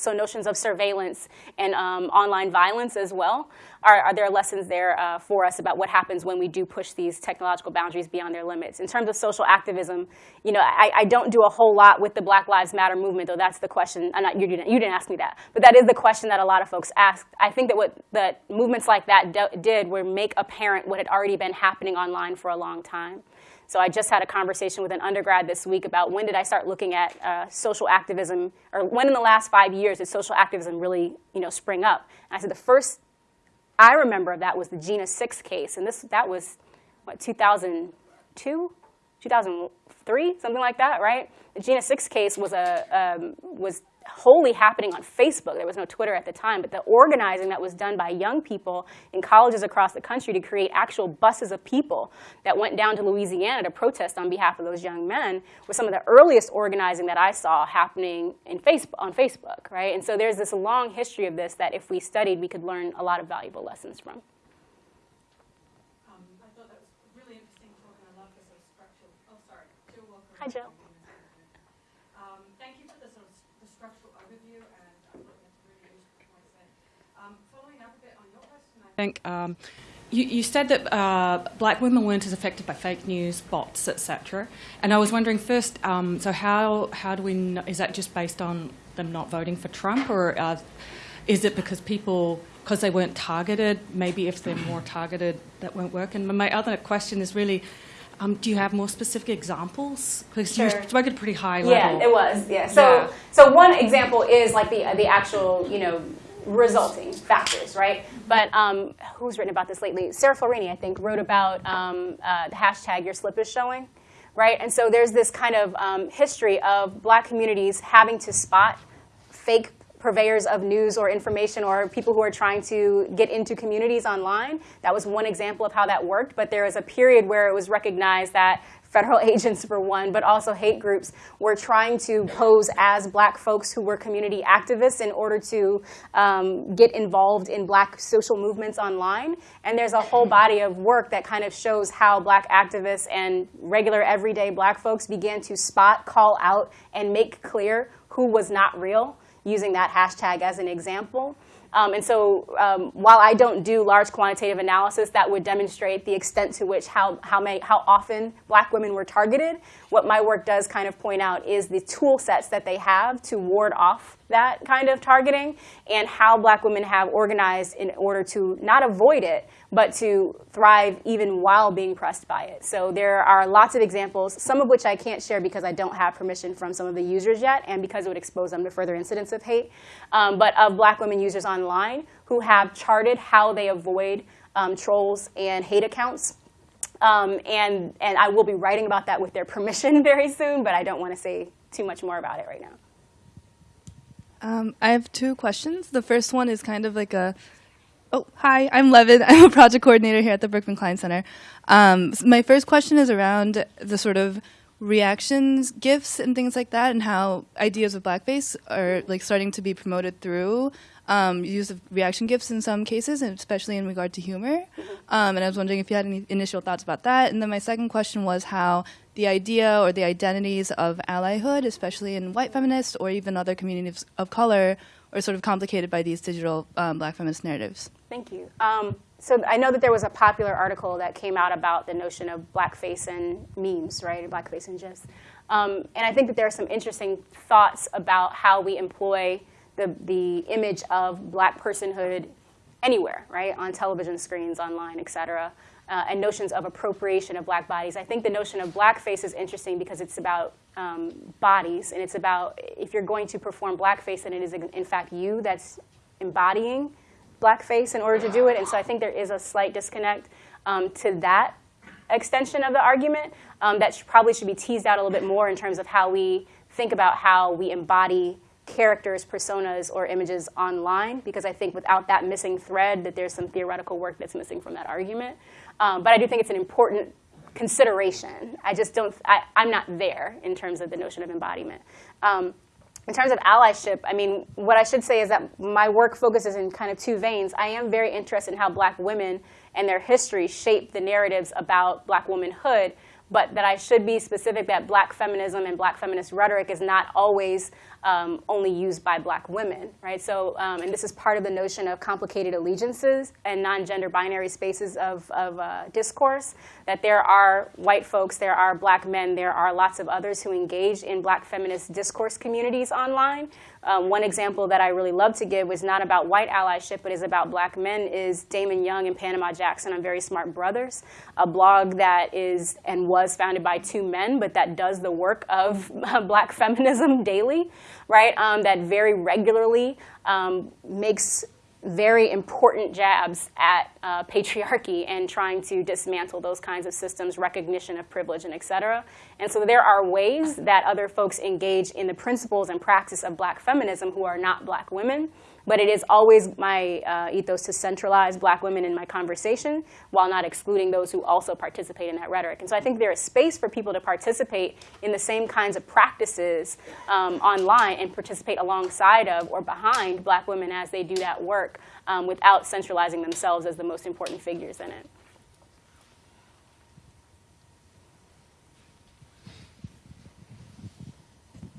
So notions of surveillance and um, online violence as well. Are, are there lessons there uh, for us about what happens when we do push these technological boundaries beyond their limits? In terms of social activism, you know, I, I don't do a whole lot with the Black Lives Matter movement, though that's the question. Not, you, didn't, you didn't ask me that, but that is the question that a lot of folks ask. I think that what that movements like that did were make apparent what had already been happening online for a long time. So I just had a conversation with an undergrad this week about when did I start looking at uh, social activism, or when in the last five years did social activism really you know, spring up? And I said the first I remember of that was the Jena 6 case, and this, that was, what, 2002? 2003, something like that, right? The Jena 6 case was, a, um, was wholly happening on Facebook. There was no Twitter at the time, but the organizing that was done by young people in colleges across the country to create actual buses of people that went down to Louisiana to protest on behalf of those young men was some of the earliest organizing that I saw happening in Facebook, on Facebook, right? And so there's this long history of this that if we studied, we could learn a lot of valuable lessons from. Um, I thought that was really interesting talk, and I love the sort of structural. Oh, sorry, Jill Walker. Hi, Jill. Um, thank you for the sort of s- the structural overview, and I thought that's really useful points there. Um, following up a bit on your question, I think um, you, you said that uh, black women weren't as affected by fake news, bots, etc. And I was wondering first, um, so how how do we know, is that just based on them not voting for Trump, or uh, is it because people because they weren't targeted? Maybe if they're more targeted, that won't work. And my other question is really. Um, do you have more specific examples? Because Sure. you spoke at a pretty high level. Yeah, it was. Yeah. So Yeah. so one example is like the the actual you know resulting factors, right? But um, who's written about this lately? Sarah Florini, I think, wrote about um, uh, the hashtag Your Slip is Showing, right? And so there's this kind of um, history of black communities having to spot fake purveyors of news or information or people who are trying to get into communities online. That was one example of how that worked, but there was a period where it was recognized that federal agents for one, but also hate groups were trying to pose as black folks who were community activists in order to um, get involved in black social movements online. And there's a whole body of work that kind of shows how black activists and regular everyday black folks began to spot, call out, and make clear who was not real using that hashtag as an example. Um, and so um, while I don't do large quantitative analysis that would demonstrate the extent to which how, how, may, how often black women were targeted, what my work does kind of point out is the tool sets that they have to ward off that kind of targeting and how black women have organized in order to not avoid it, but to thrive even while being pressed by it. So there are lots of examples, some of which I can't share because I don't have permission from some of the users yet and because it would expose them to further incidents of hate, um, but of black women users online who have charted how they avoid um, trolls and hate accounts. Um, and, and I will be writing about that with their permission very soon, but I don't want to say too much more about it right now. Um, I have two questions. The first one is kind of like a, oh, hi, I'm Levin. I'm a project coordinator here at the Berkman Klein Center. Um, s- my first question is around the sort of reactions, gifs, and things like that, and how ideas of blackface are like starting to be promoted through um, use of reaction gifs in some cases, and especially in regard to humor. Um, and I was wondering if you had any initial thoughts about that. And then my second question was how the idea or the identities of allyhood, especially in white feminists or even other communities of color, are sort of complicated by these digital um, black feminist narratives. Thank you. Um, so I know that there was a popular article that came out about the notion of blackface and memes, right? Blackface and gifs. Um, and I think that there are some interesting thoughts about how we employ the, the image of black personhood anywhere, right? On television screens, online, et cetera. Uh, and notions of appropriation of black bodies. I think the notion of blackface is interesting because it's about um, bodies, and it's about if you're going to perform blackface, then it is in fact you that's embodying blackface in order to do it. And so I think there is a slight disconnect um, to that extension of the argument um, that should, probably should be teased out a little bit more in terms of how we think about how we embody characters, personas, or images online, because I think without that missing thread, that there's some theoretical work that's missing from that argument. Um, but I do think it's an important consideration. I just don't, I, I'm not there in terms of the notion of embodiment. Um, in terms of allyship, I mean, what I should say is that my work focuses in kind of two veins. I am very interested in how black women and their history shape the narratives about black womanhood, but that I should be specific that black feminism and black feminist rhetoric is not always um, only used by black women, right? So, um, and this is part of the notion of complicated allegiances and non-gender binary spaces of, of uh, discourse, that there are white folks, there are black men, there are lots of others who engage in black feminist discourse communities online. Um, one example that I really love to give was not about white allyship, but is about black men, is Damon Young and Panama Jackson on Very Smart Brothas, a blog that is and was founded by two men, but that does the work of black feminism daily, right? Um, that very regularly um, makes very important jabs at uh, patriarchy and trying to dismantle those kinds of systems, recognition of privilege, and et cetera. And so there are ways that other folks engage in the principles and practice of black feminism who are not black women. But it is always my uh, ethos to centralize black women in my conversation while not excluding those who also participate in that rhetoric. And so I think there is space for people to participate in the same kinds of practices um, online and participate alongside of or behind black women as they do that work um, without centralizing themselves as the most important figures in it.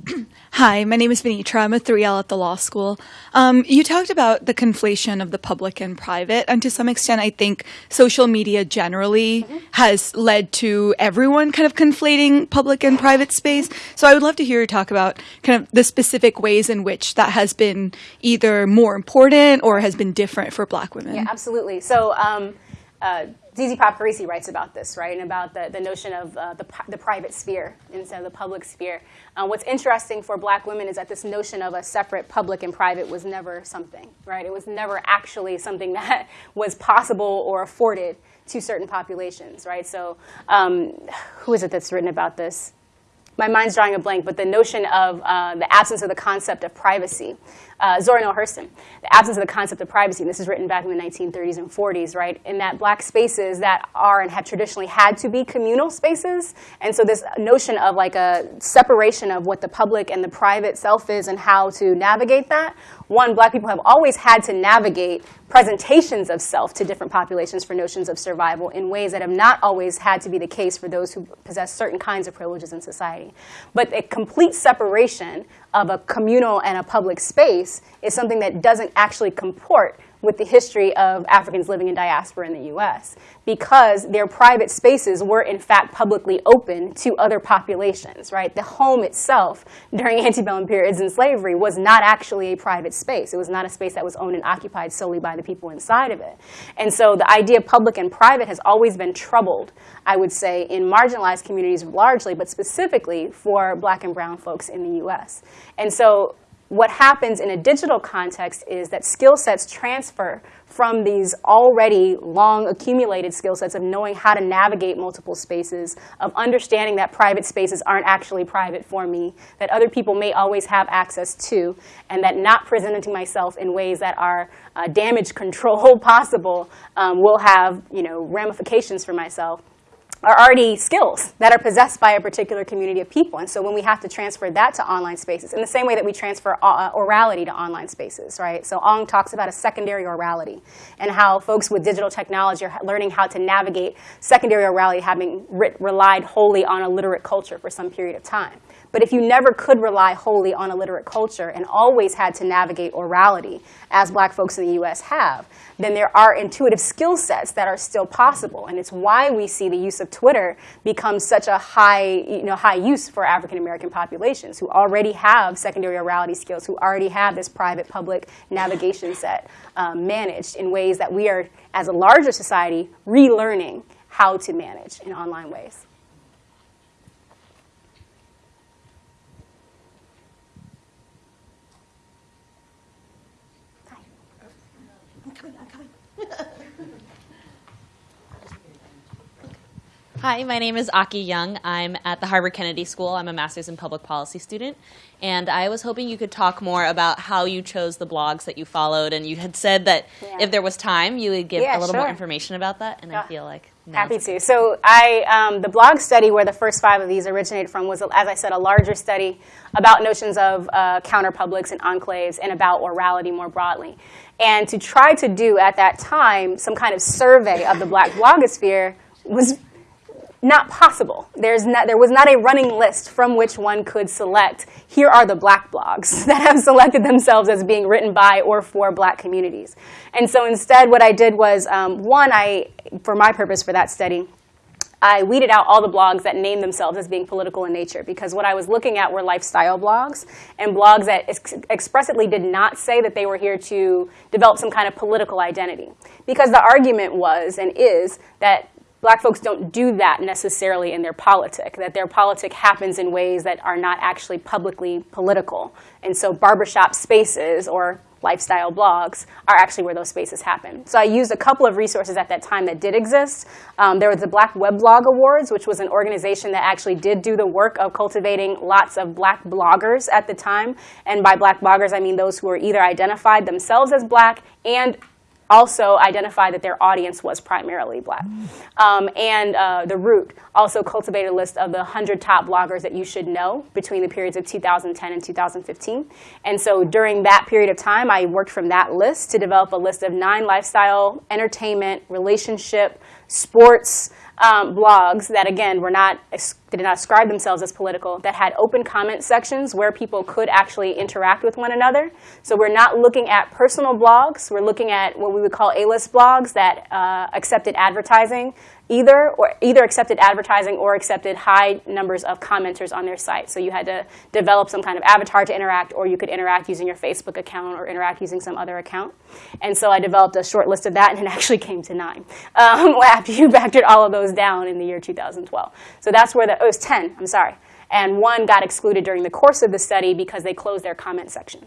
Hi, my name is Venitra. I'm a 3L at the law school. Um, you talked about the conflation of the public and private, and to some extent, I think social media generally has led to everyone kind of conflating public and private space. So I would love to hear you talk about kind of the specific ways in which that has been either more important or has been different for Black women. Yeah, absolutely. So um, uh, Zizi Papacharissi writes about this, right, and about the, the notion of uh, the, the private sphere instead of the public sphere. Uh, what's interesting for black women is that this notion of a separate public and private was never something, right? It was never actually something that was possible or afforded to certain populations, right? So um, who is it that's written about this? My mind's drawing a blank, but the notion of uh, the absence of the concept of privacy uh, Zora Neale Hurston, the absence of the concept of privacy, and this is written back in the 1930s and 40s, right, in that black spaces that are and have traditionally had to be communal spaces, and so this notion of like a separation of what the public and the private self is and how to navigate that, one, black people have always had to navigate presentations of self to different populations for notions of survival in ways that have not always had to be the case for those who possess certain kinds of privileges in society. But a complete separation of a communal and a public space is something that doesn't actually comport with the history of Africans living in diaspora in the US because their private spaces were in fact publicly open to other populations, right? The home itself during antebellum periods in slavery was not actually a private space. It was not a space that was owned and occupied solely by the people inside of it. And so the idea of public and private has always been troubled, I would say, in marginalized communities largely, but specifically for black and brown folks in the US. And so what happens in a digital context is that skill sets transfer from these already long accumulated skill sets of knowing how to navigate multiple spaces, of understanding that private spaces aren't actually private for me, that other people may always have access to, and that not presenting myself in ways that are uh, damage control possible um, will have you know, ramifications for myself are already skills that are possessed by a particular community of people. And so when we have to transfer that to online spaces, in the same way that we transfer uh, orality to online spaces, right? So Ong talks about a secondary orality and how folks with digital technology are learning how to navigate secondary orality having re relied wholly on a literate culture for some period of time. But if you never could rely wholly on a literate culture and always had to navigate orality, as black folks in the US have, then there are intuitive skill sets that are still possible. And it's why we see the use of Twitter become such a high, you know, high use for African American populations who already have secondary orality skills, who already have this private public navigation set um, managed in ways that we are, as a larger society, relearning how to manage in online ways. Hi, my name is Aki Young. I'm at the Harvard Kennedy School. I'm a master's in public policy student. And I was hoping you could talk more about how you chose the blogs that you followed. And you had said that Yeah. if there was time, you would give Yeah, a little more information about that. And Yeah. I feel like Happy to. So I, um, the blog study where the first five of these originated from was, as I said, a larger study about notions of uh, counterpublics and enclaves and about orality more broadly. And to try to do at that time some kind of survey of the black blogosphere was not possible. There's not, there was not a running list from which one could select, here are the black blogs that have selected themselves as being written by or for black communities. And so instead what I did was, um, one, I, for my purpose for that study, I weeded out all the blogs that named themselves as being political in nature because what I was looking at were lifestyle blogs and blogs that ex- expressly did not say that they were here to develop some kind of political identity. Because the argument was and is that black folks don't do that necessarily in their politic, that their politic happens in ways that are not actually publicly political. And so barbershop spaces or lifestyle blogs are actually where those spaces happen. So I used a couple of resources at that time that did exist. Um, there was the Black Weblog Awards, which was an organization that actually did do the work of cultivating lots of black bloggers at the time. And by black bloggers, I mean those who were either identified themselves as black and also identified that their audience was primarily black. Um, and uh, The Root also cultivated a list of the 100 top bloggers that you should know between the periods of 2010 and 2015. And so during that period of time, I worked from that list to develop a list of nine lifestyle, entertainment, relationship, sports, um, blogs that again were not did not ascribe themselves as political that had open comment sections where people could actually interact with one another. So we're not looking at personal blogs. We're looking at what we would call A-list blogs that uh, accepted advertising either or either accepted advertising or accepted high numbers of commenters on their site. So you had to develop some kind of avatar to interact, or you could interact using your Facebook account or interact using some other account. And so I developed a short list of that, and it actually came to nine um, after you factored all of those down in the year 2012. So that's where the oh, it was 10. I'm sorry, and one got excluded during the course of the study because they closed their comment section.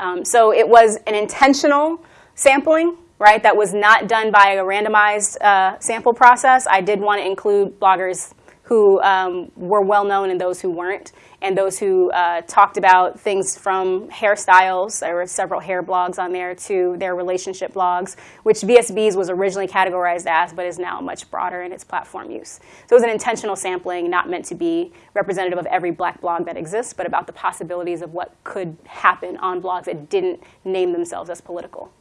Um, so it was an intentional sampling right? That was not done by a randomized uh, sample process. I did want to include bloggers who um, were well known and those who weren't, and those who uh, talked about things from hairstyles. There were several hair blogs on there to their relationship blogs, which VSBs was originally categorized as, but is now much broader in its platform use. So it was an intentional sampling, not meant to be representative of every black blog that exists, but about the possibilities of what could happen on blogs that didn't name themselves as political.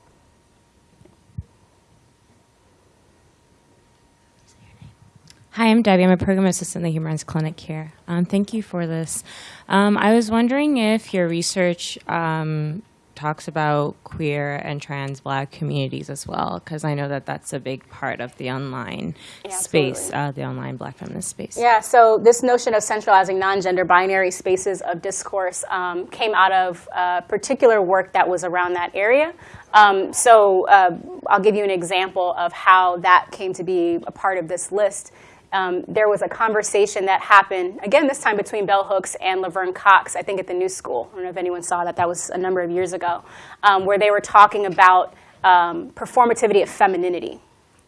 Hi, I'm Debbie. I'm a program assistant in the Human Rights Clinic here. Um, thank you for this. Um, I was wondering if your research um, talks about queer and trans black communities as well, because I know that that's a big part of the online Yeah, space, uh, the online black feminist space. Yeah, so this notion of centralizing non-gender binary spaces of discourse um, came out of uh, particular work that was around that area. Um, so uh, I'll give you an example of how that came to be a part of this list. Um, there was a conversation that happened, again, this time between Bell Hooks and Laverne Cox, I think at the New School. I don't know if anyone saw that. That was a number of years ago, um, where they were talking about um, performativity of femininity.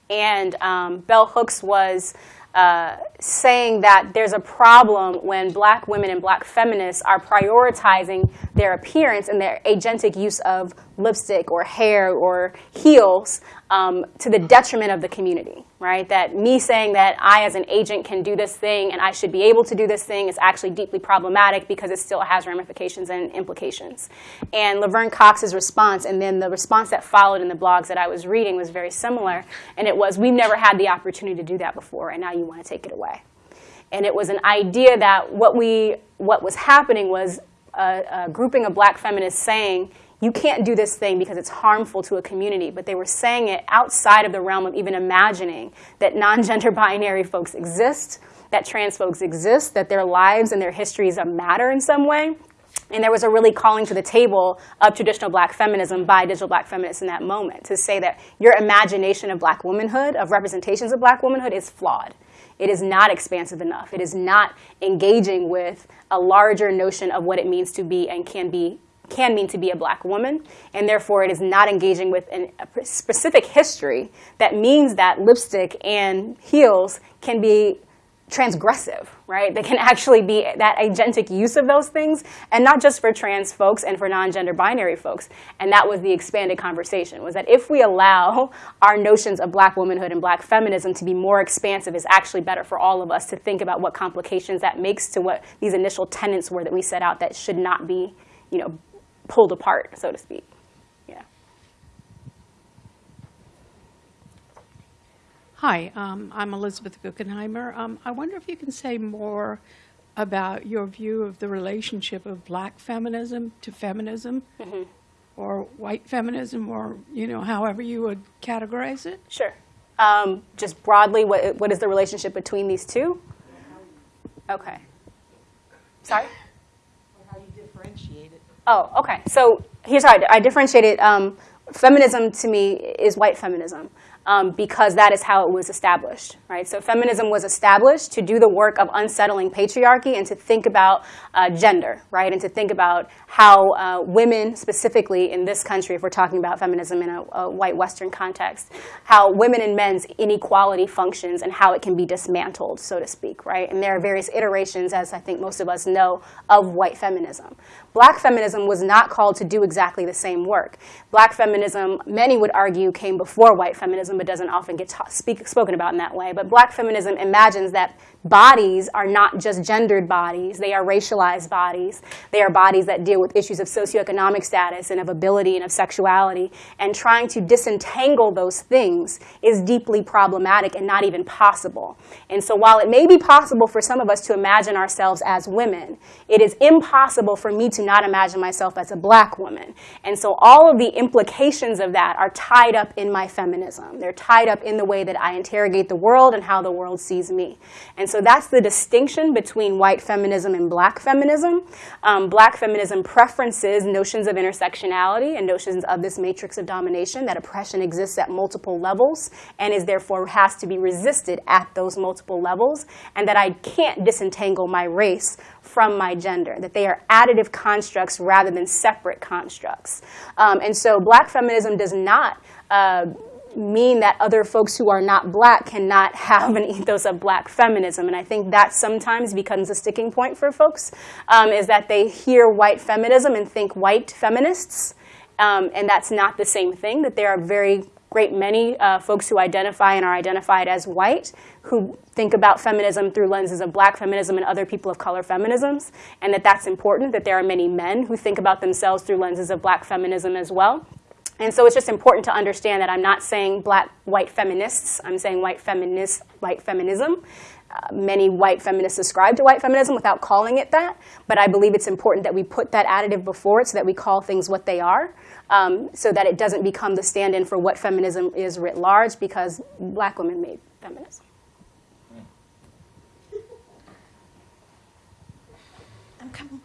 And um, Bell Hooks was uh, saying that there's a problem when black women and black feminists are prioritizing their appearance and their agentic use of lipstick or hair or heels um, to the detriment of the community, right? That me saying that I, as an agent, can do this thing and I should be able to do this thing is actually deeply problematic because it still has ramifications and implications. And Laverne Cox's response, and then the response that followed in the blogs that I was reading was very similar, and it was, we've never had the opportunity to do that before, and now you want to take it away. And it was an idea that what, we, what was happening was a, a grouping of black feminists saying, you can't do this thing because it's harmful to a community. But they were saying it outside of the realm of even imagining that non-gender binary folks exist, that trans folks exist, that their lives and their histories matter in some way. And there was a really calling to the table of traditional black feminism by digital black feminists in that moment to say that your imagination of black womanhood, of representations of black womanhood, is flawed. It is not expansive enough. It is not engaging with a larger notion of what it means to be and can be can mean to be a black woman, and therefore it is not engaging with an, a specific history that means that lipstick and heels can be transgressive, right? They can actually be that agentic use of those things, and not just for trans folks and for non-gender binary folks. And that was the expanded conversation, was that if we allow our notions of black womanhood and black feminism to be more expansive, is actually better for all of us to think about what complications that makes to what these initial tenets were that we set out that should not be, you know, pulled apart, so to speak. Yeah. Hi, um, I'm Elizabeth Guggenheimer. Um, I wonder if you can say more about your view of the relationship of black feminism to feminism, or white feminism, or you know, however you would categorize it. Sure. Um, just broadly, what, what is the relationship between these two? Okay. Sorry? How you differentiate it. Oh, okay. So here's how I, I differentiate it. Um, feminism to me is white feminism. Um, because that is how it was established, right? So feminism was established to do the work of unsettling patriarchy and to think about uh, gender, right? And to think about how uh, women, specifically in this country, if we're talking about feminism in a, a white Western context, how women and men's inequality functions and how it can be dismantled, so to speak, right? And there are various iterations, as I think most of us know, of white feminism. Black feminism was not called to do exactly the same work. Black feminism, many would argue, came before white feminism, but doesn't often get speak, spoken about in that way. But black feminism imagines that bodies are not just gendered bodies, they are racialized bodies. They are bodies that deal with issues of socioeconomic status and of ability and of sexuality. And trying to disentangle those things is deeply problematic and not even possible. And so while it may be possible for some of us to imagine ourselves as women, it is impossible for me to not imagine myself as a black woman. And so all of the implications of that are tied up in my feminism. They're tied up in the way that I interrogate the world and how the world sees me. And so that's the distinction between white feminism and black feminism. Um, black feminism preferences notions of intersectionality and notions of this matrix of domination, that oppression exists at multiple levels and is therefore has to be resisted at those multiple levels, and that I can't disentangle my race from my gender, that they are additive constructs rather than separate constructs. Um, and so black feminism does not uh, mean that other folks who are not black cannot have an ethos of black feminism. And I think that sometimes becomes a sticking point for folks, um, is that they hear white feminism and think white feminists. Um, and that's not the same thing, that there are very great many uh, folks who identify and are identified as white who think about feminism through lenses of black feminism and other people of color feminisms, and that that's important, that there are many men who think about themselves through lenses of black feminism as well. And so it's just important to understand that I'm not saying black white feminists, I'm saying white feminist, white feminism. Uh, many white feminists ascribe to white feminism without calling it that, but I believe it's important that we put that additive before it so that we call things what they are, um, so that it doesn't become the stand-in for what feminism is writ large, because black women made feminism. I'm coming.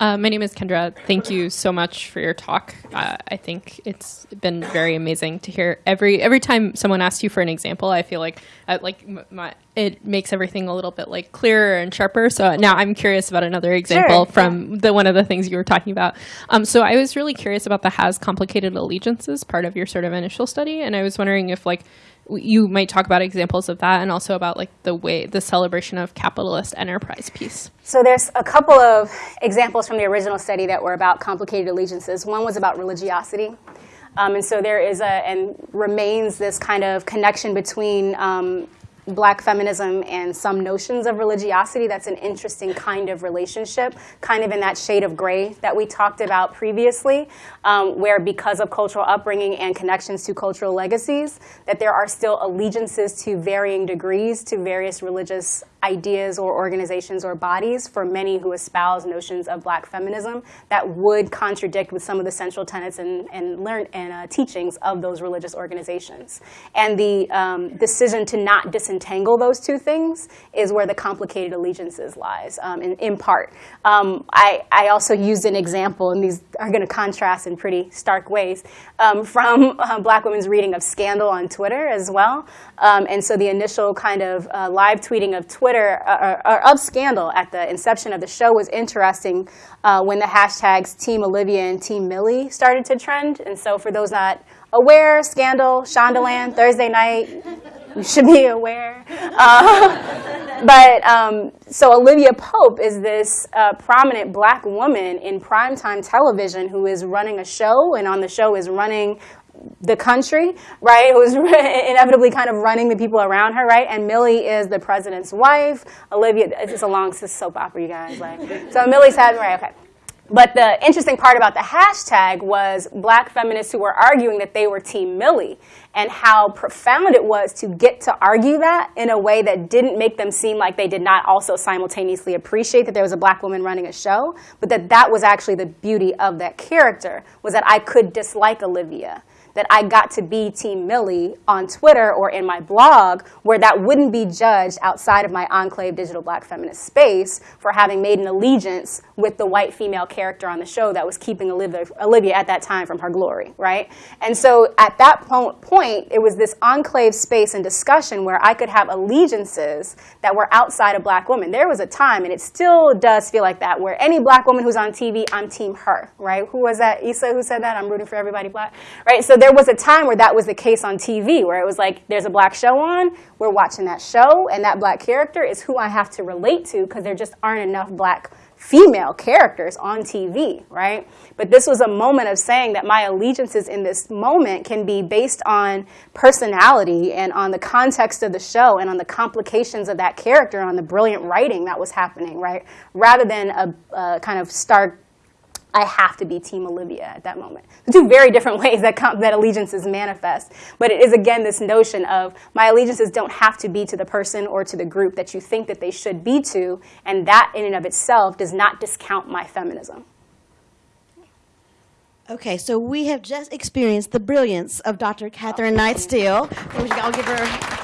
Uh, my name is Kendra. Thank you so much for your talk. Uh, I think it's been very amazing to hear every every time someone asks you for an example. I feel like uh, like my, it makes everything a little bit like clearer and sharper. So now I'm curious about another example Sure, from the one of the things you were talking about. Um, so I was really curious about the has complicated allegiances part of your sort of initial study, and I was wondering if like you might talk about examples of that and also about like the way the celebration of capitalist enterprise piece. So there's a couple of examples from the original study that were about complicated allegiances. One was about religiosity. Um, and so there is a, and remains this kind of connection between um, black feminism and some notions of religiosity. That's an interesting kind of relationship, kind of in that shade of gray that we talked about previously, um, where because of cultural upbringing and connections to cultural legacies, that there are still allegiances to varying degrees to various religious ideas or organizations or bodies for many who espouse notions of black feminism that would contradict with some of the central tenets and, and, learn, and uh, teachings of those religious organizations. And the um, decision to not disentangle untangle those two things is where the complicated allegiances lies, um, in, in part. Um, I, I also used an example, and these are going to contrast in pretty stark ways, um, from uh, black women's reading of Scandal on Twitter as well. Um, and so the initial kind of uh, live tweeting of Twitter, uh, or, or of Scandal at the inception of the show was interesting uh, when the hashtags Team Olivia and Team Mellie started to trend. And so for those not aware, Scandal, Shondaland, Thursday night, you should be aware. Uh, but um, so Olivia Pope is this uh, prominent black woman in primetime television who is running a show, and on the show is running the country, right? Who's inevitably kind of running the people around her, right? And Mellie is the president's wife. Olivia, it's a long soap opera, you guys. Like, so Mellie's having, right? Okay. But the interesting part about the hashtag was black feminists who were arguing that they were Team Mellie and how profound it was to get to argue that in a way that didn't make them seem like they did not also simultaneously appreciate that there was a black woman running a show, but that that was actually the beauty of that character, was that I could dislike Olivia that I got to be Team Mellie on Twitter or in my blog, where that wouldn't be judged outside of my enclave digital black feminist space for having made an allegiance with the white female character on the show that was keeping Olivia, Olivia at that time from her glory, right? And so at that point, it was this enclave space and discussion where I could have allegiances that were outside of black women. There was a time, and it still does feel like that, where any black woman who's on TV, I'm Team her, right? Who was that? Issa who said that? I'm rooting for everybody black, right? So there was a time where that was the case on TV, where it was like, there's a black show on, we're watching that show, and that black character is who I have to relate to because there just aren't enough black female characters on TV, right? But this was a moment of saying that my allegiances in this moment can be based on personality and on the context of the show and on the complications of that character, on the brilliant writing that was happening, right? Rather than a, a kind of stark I have to be Team Olivia at that moment. Two very different ways that, that allegiances manifest. But it is, again, this notion of my allegiances don't have to be to the person or to the group that you think that they should be to, and that in and of itself does not discount my feminism. Okay, so we have just experienced the brilliance of Dr. Catherine Knight Steele. We should all give her